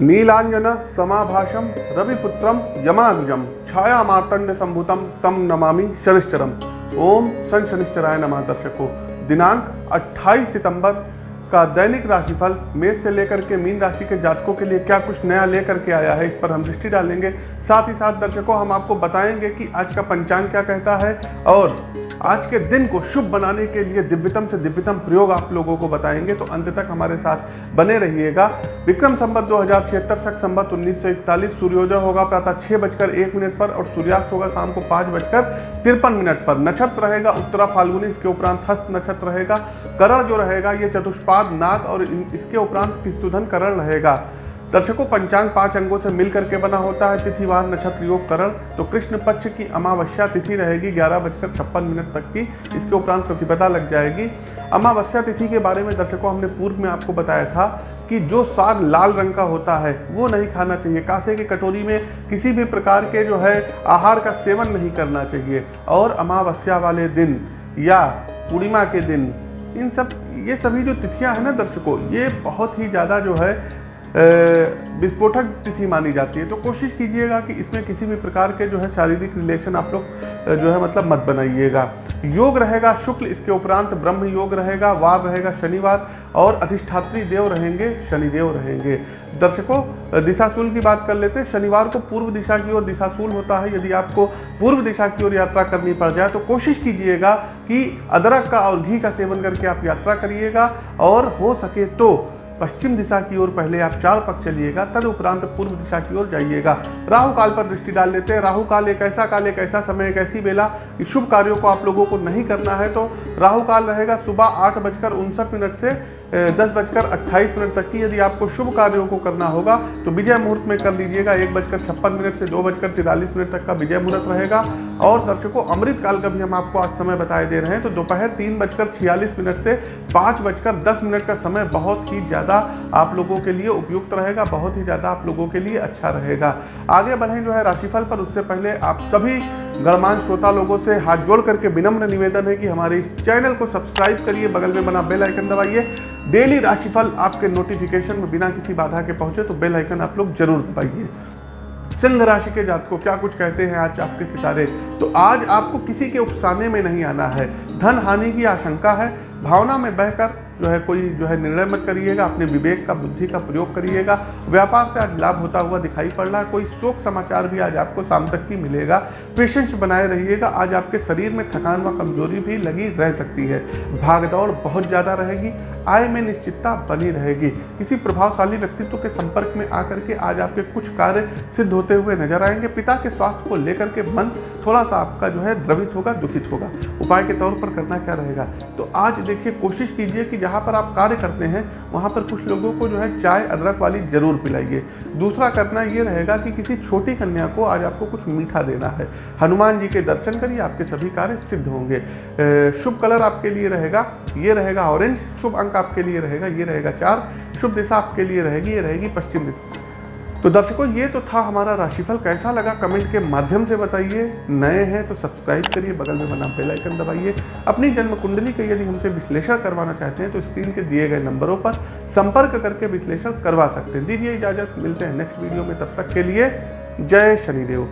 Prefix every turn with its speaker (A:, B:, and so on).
A: नीलांजन समाभाषम, रविपुत्रम यमाग्जम छाया मार्तंड संभुतम तम नमामि शनिश्चरम। ओम सन शनिश्चराय नमः दर्शकों। दिनांक 28 सितंबर का दैनिक राशिफल मेष से लेकर के मीन राशि के जातकों के लिए क्या कुछ नया लेकर के आया है इस पर हम दृष्टि डालेंगे। साथ ही साथ दर्शकों, हम आपको बताएँगे कि आज का पंचांग क्या कहता है और आज के दिन को शुभ बनाने के लिए दिव्यतम से दिव्यतम प्रयोग आप लोगों को बताएँगे तो अंत तक हमारे साथ बने रहिएगा। विक्रम संबत दो हज़ार छिहत्तर सख संबत उन्नीस सौ इकतालीस, सूर्योदय होगा प्रातः छह बजकर एक मिनट पर और सूर्यास्त होगा शाम को पाँच बजकर तिरपन मिनट पर। नक्षत्र रहेगा उत्तरा फाल्गुनी, इसके उपरांत हस्त नक्षत्र रहेगा, करण जो रहेगा, ये चतुष्पाद नाग और इसके उपरांत किस्तुधन करण रहेगा। दर्शकों, पंचांग पाँच अंगों से मिलकर के बना होता है तिथिवार नक्षत्र योग करण तो कृष्ण पक्ष की अमावस्या तिथि रहेगी ग्यारह बजकर छप्पन मिनट तक की। इसके उपरांत प्रतिपदा लग जाएगी। अमावस्या तिथि के बारे में दर्शकों, हमने पूर्व में आपको बताया था कि जो साग लाल रंग का होता है, वो नहीं खाना चाहिए। कासे की कटोरी में किसी भी प्रकार के जो है, आहार का सेवन नहीं करना चाहिए। और अमावस्या वाले दिन या पूर्णिमा के दिन, इन सब, ये सभी जो तिथियाँ हैं ना दर्शकों, ये बहुत ही ज़्यादा जो है विस्फोटक तिथि मानी जाती है। तो कोशिश कीजिएगा कि इसमें किसी भी प्रकार के जो है शारीरिक रिलेशन आप लोग जो है मतलब मत बनाइएगा। योग रहेगा, शुक्ल इसके उपरांत ब्रह्म योग रहेगा वार रहेगा, शनिवार और अधिष्ठात्री देव रहेंगे, शनिदेव रहेंगे। दर्शकों दिशाशूल की बात कर लेते हैं। शनिवार को पूर्व दिशा की ओर दिशाशूल होता है। यदि आपको पूर्व दिशा की ओर यात्रा करनी पड़ जाए तो कोशिश कीजिएगा कि अदरक का और घी का सेवन करके आप यात्रा करिएगा और हो सके तो पश्चिम दिशा की ओर पहले आप चार पक्ष चलिएगा, तद उपरांत पूर्व दिशा की ओर जाइएगा। राहु काल पर दृष्टि डाल लेते हैं। राहु काल एक ऐसा काल, एक ऐसा समय, एक ऐसी बेला कि शुभ कार्यों को आप लोगों को नहीं करना है तो राहु काल रहेगा सुबह आठ बजकर उनसठ मिनट से दस बजकर अट्ठाईस मिनट तक की यदि आपको शुभ कार्यों को करना होगा तो विजय मुहूर्त में कर लीजिएगा। एक बजकर छप्पन मिनट से दो बजकर तिरालीस मिनट तक का विजय मुहूर्त रहेगा। और दर्शकों अमृत काल का भी हम आपको आज समय बताए दे रहे हैं तो दोपहर तीन बजकर छियालीस मिनट से पाँच बजकर दस मिनट का समय बहुत ही ज़्यादा आप लोगों के लिए उपयुक्त रहेगा, बहुत ही ज़्यादा आप लोगों के लिए अच्छा रहेगा। आगे बढ़ें जो है राशिफल पर, उससे पहले आप सभी गणमान श्रोता लोगों से हाथ जोड़ करके विनम्र निवेदन है कि हमारे इस चैनल को सब्सक्राइब करिए, बगल में बना बेल आइकन दबाइए। डेली राशिफल आपके नोटिफिकेशन में बिना किसी बाधा के पहुँचे तो बेल आइकन आप लोग ज़रूर दबाइए। सिंह राशि के जातकों, क्या कुछ कहते हैं आज आपके सितारे? तो आज आपको किसी के उकसाने में नहीं आना है। धन हानि की आशंका है, भावना में बहकर जो है कोई जो है निर्णय मत करिएगा, अपने विवेक का, बुद्धि का प्रयोग करिएगा। व्यापार से आज लाभ होता हुआ दिखाई पड़ रहा है, कोई शोक समाचार भी आज आपको शाम तक की मिलेगा। पेशेंस बनाए रहिएगा, आज आपके शरीर में थकान व कमज़ोरी भी लगी रह सकती है। भागदौड़ बहुत ज़्यादा रहेगी, आय में निश्चितता बनी रहेगी। किसी प्रभावशाली व्यक्तित्व के संपर्क में आकर के आज आपके कुछ कार्य सिद्ध होते हुए नज़र आएँगे। पिता के स्वास्थ्य को लेकर के मन थोड़ा सा आपका जो है द्रवित होगा, दुखित होगा। उपाय के तौर पर करना क्या रहेगा? तो आज देखिए, कोशिश कीजिए कि जहाँ पर आप कार्य करते हैं, वहाँ पर कुछ लोगों को जो है चाय, अदरक वाली ज़रूर पिलाइए। दूसरा करना ये रहेगा कि किसी छोटी कन्या को आज आपको कुछ मीठा देना है। हनुमान जी के दर्शन करिए, आपके सभी कार्य सिद्ध होंगे। शुभ कलर आपके लिए रहेगा, ये रहेगा ऑरेंज। शुभ अंक आपके लिए रहेगा, ये रहेगा चार। शुभ दिशा आपके लिए रहेगी, ये रहेगी पश्चिम दिशा। तो दर्शकों, ये तो था हमारा राशिफल। कैसा लगा कमेंट के माध्यम से बताइए। नए हैं तो सब्सक्राइब करिए, बगल में बना बेल आइकन दबाइए। अपनी जन्म कुंडली का यदि हमसे विश्लेषण करवाना चाहते हैं तो स्क्रीन के दिए गए नंबरों पर संपर्क करके विश्लेषण करवा सकते हैं। दीजिए इजाज़त, मिलते हैं नेक्स्ट वीडियो में, तब तक के लिए जय शनिदेव।